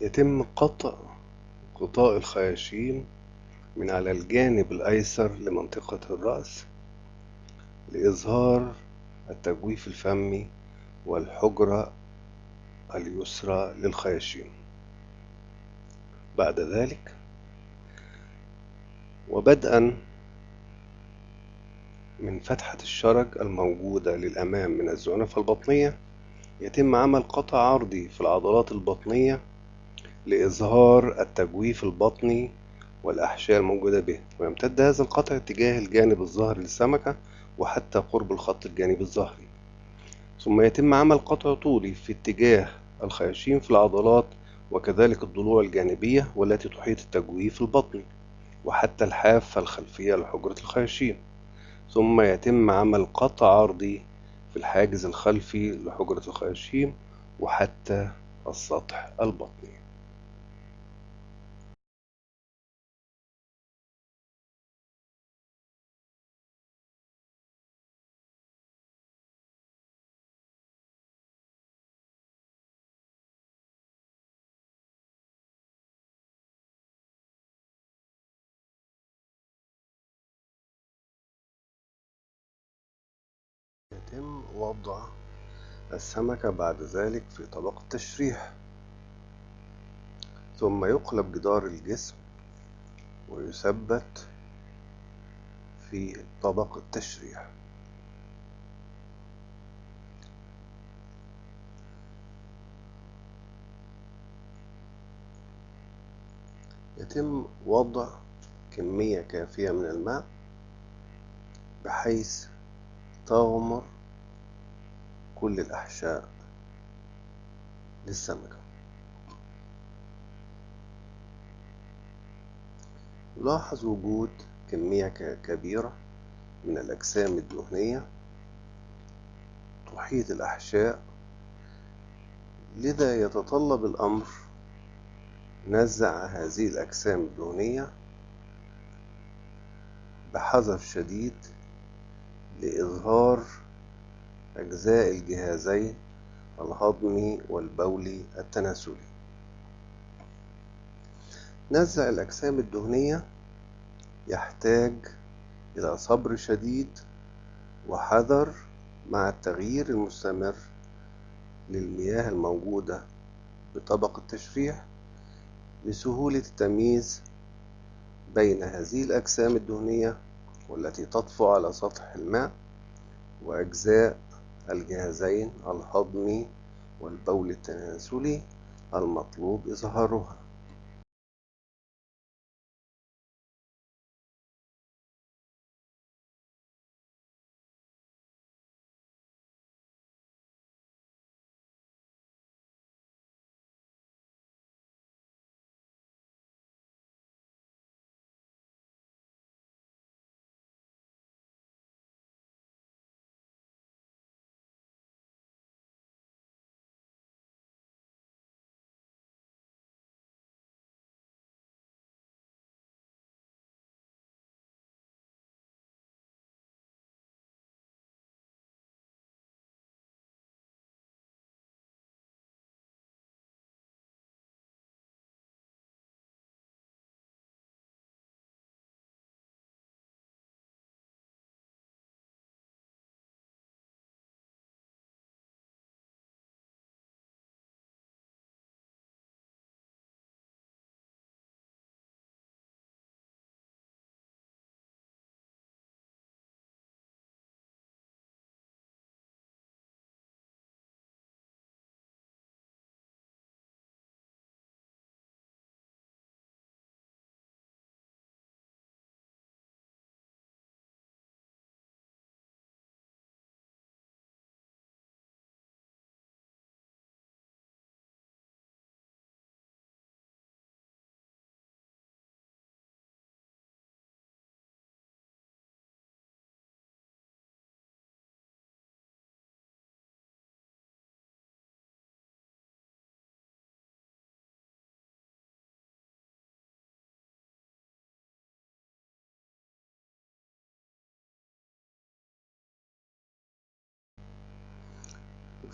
يتم قطع غطاء الخياشيم من على الجانب الأيسر لمنطقة الرأس لإظهار التجويف الفمي والحجرة اليسرى للخياشيم. بعد ذلك وبدءا من فتحة الشرج الموجودة للأمام من الزعنفة البطنية يتم عمل قطع عرضي في العضلات البطنية لإظهار التجويف البطني والأحشاء الموجودة به ويمتد هذا القطع اتجاه الجانب الظهري للسمكة وحتى قرب الخط الجانبي الظهري ثم يتم عمل قطع طولي في اتجاه الخياشيم في العضلات وكذلك الضلوع الجانبية والتي تحيط التجويف البطني وحتى الحافة الخلفية لحجرة الخياشيم. ثم يتم عمل قطع عرضي في الحاجز الخلفي لحجرة الخياشيم وحتى السطح البطني. يتم وضع السمكة بعد ذلك في طبق التشريح. ثم يقلب جدار الجسم ويثبت في طبق التشريح. يتم وضع كمية كافية من الماء بحيث تغمر كل الأحشاء للسمكة لاحظ وجود كمية كبيرة من الأجسام الدهنية تحيط الأحشاء لذا يتطلب الأمر نزع هذه الأجسام الدهنية بحذر شديد لإظهار أجزاء الجهازين الهضمي والبولي التناسلي. نزع الأجسام الدهنية. يحتاج إلى صبر شديد وحذر مع التغيير المستمر للمياه الموجودة بطبق التشريح لسهولة التمييز بين هذه الأجسام الدهنية والتي تطفو على سطح الماء وأجزاء الجهازين الهضمي والبول التناسلي المطلوب إظهارها.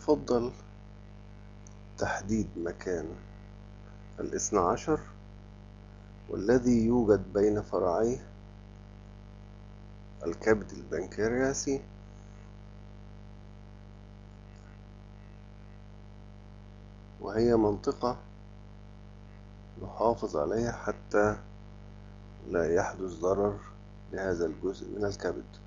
يفضل تحديد مكان الاثنى عشر والذي يوجد بين فرعي الكبد البنكرياسي وهي منطقة نحافظ عليها حتى لا يحدث ضرر لهذا الجزء من الكبد.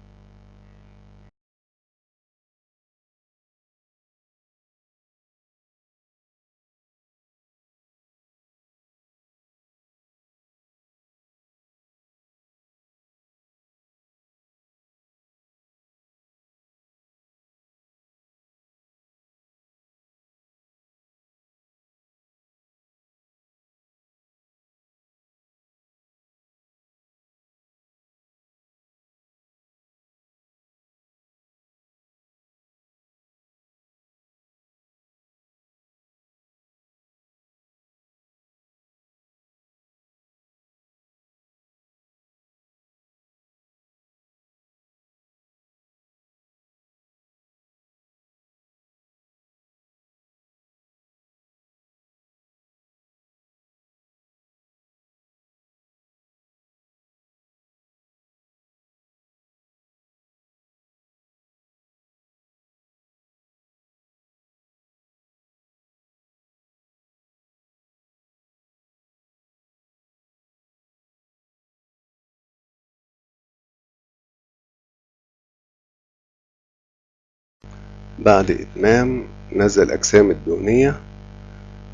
بعد إتمام نزع الأجسام الدهنية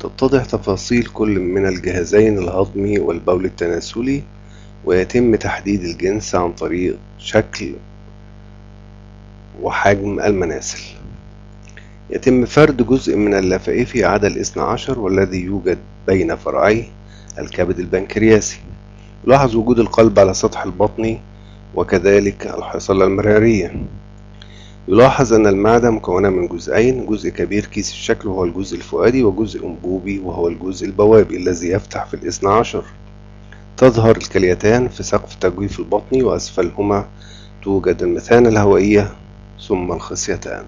تتضح تفاصيل كل من الجهازين الهضمي والبول التناسلي ويتم تحديد الجنس عن طريق شكل وحجم المناسل. يتم فرد جزء من اللفائف عدا الاثنى عشر والذي يوجد بين فرعي الكبد البنكرياسي. يلاحظ وجود القلب على سطح البطن وكذلك الحصلة المرارية يلاحظ أن المعدة مكونة من جزئين جزء كبير كيس الشكل وهو الجزء الفؤادي وجزء أنبوبي وهو الجزء البوابي الذي يفتح في الاثنى عشر. تظهر الكليتان في سقف التجويف البطني وأسفلهما توجد المثانة الهوائية ثم الخصيتان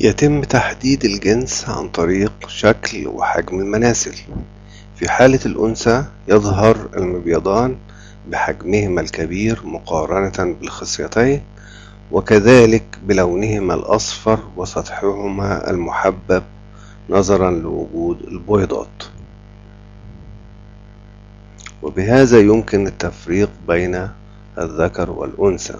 يتم تحديد الجنس عن طريق شكل وحجم المناسل في حالة الأنثى يظهر المبيضان بحجمهما الكبير مقارنة بالخصيتين وكذلك بلونهما الأصفر وسطحهما المحبب نظرا لوجود البويضات وبهذا يمكن التفريق بين الذكر والأنثى.